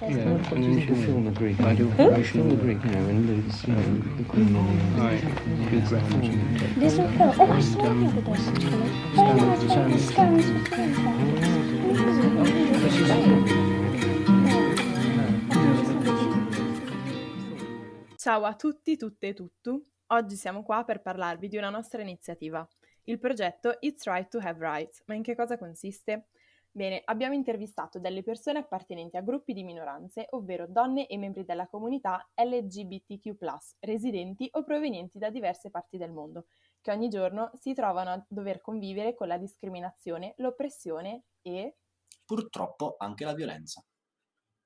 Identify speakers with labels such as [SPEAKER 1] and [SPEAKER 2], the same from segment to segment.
[SPEAKER 1] And then she'll film the Greek. I do operation the Greek, you know, and lose, you know, the Queen and
[SPEAKER 2] Alright, good ground.
[SPEAKER 3] This will film. Oh, I saw the other day. Oh, no, it's the scans.
[SPEAKER 4] Ciao a tutti, tutte e tuttu. Oggi siamo qua per parlarvi di una nostra iniziativa, il progetto It's Right to Have Rights. Ma in che cosa consiste? Bene, abbiamo intervistato delle persone appartenenti a gruppi di minoranze, ovvero donne e membri della comunità LGBTQ+, residenti o provenienti da diverse parti del mondo, che ogni giorno si trovano a dover convivere con la discriminazione, l'oppressione e...
[SPEAKER 5] Purtroppo anche la violenza.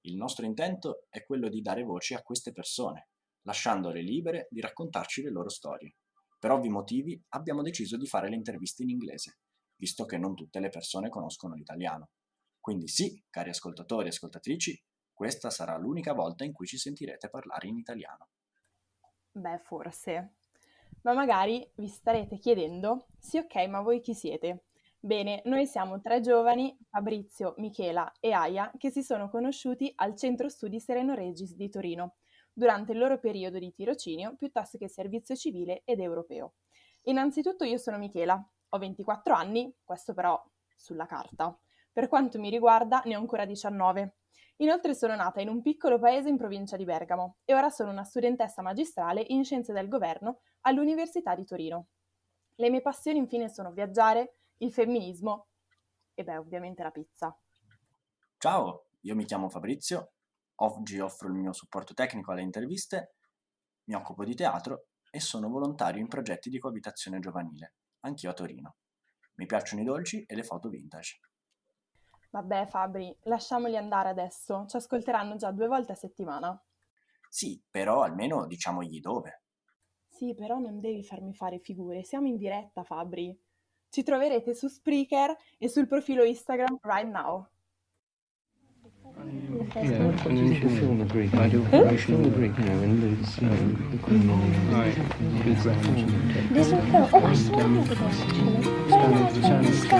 [SPEAKER 5] Il nostro intento è quello di dare voce a queste persone, lasciandole libere di raccontarci le loro storie. Per ovvi motivi abbiamo deciso di fare le interviste in inglese, visto che non tutte le persone conoscono l'italiano. Quindi sì, cari ascoltatori e ascoltatrici, questa sarà l'unica volta in cui ci sentirete parlare in italiano.
[SPEAKER 4] Beh, forse. Ma magari vi starete chiedendo, sì ok, ma voi chi siete? Bene, noi siamo tre giovani, Fabrizio, Michela e Aya, che si sono conosciuti al Centro Studi Sereno Regis di Torino, durante il loro periodo di tirocinio piuttosto che servizio civile ed europeo. Innanzitutto io sono Michela, ho 24 anni, questo però sulla carta. Per quanto mi riguarda ne ho ancora 19. Inoltre sono nata in un piccolo paese in provincia di Bergamo e ora sono una studentessa magistrale in scienze del governo all'Università di Torino. Le mie passioni infine sono viaggiare, il femminismo e beh ovviamente la pizza.
[SPEAKER 5] Ciao, io mi chiamo Fabrizio, oggi offro il mio supporto tecnico alle interviste, mi occupo di teatro e sono volontario in progetti di coabitazione giovanile, anch'io a Torino. Mi piacciono i dolci e le foto vintage.
[SPEAKER 4] Vabbè Fabri, lasciamoli andare adesso, ci ascolteranno già due volte a settimana.
[SPEAKER 5] Sì, però almeno diciamogli dove.
[SPEAKER 4] Sì, però non devi farmi fare figure, siamo in diretta Fabri. Ci troverete su Spreaker e sul profilo Instagram right now.
[SPEAKER 1] Yeah,
[SPEAKER 3] This one fell. Oh, I saw him with this. Very nice.